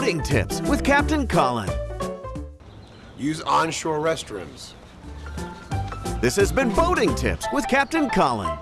Boating Tips with Captain Colin. Use onshore restrooms. This has been Boating Tips with Captain Colin.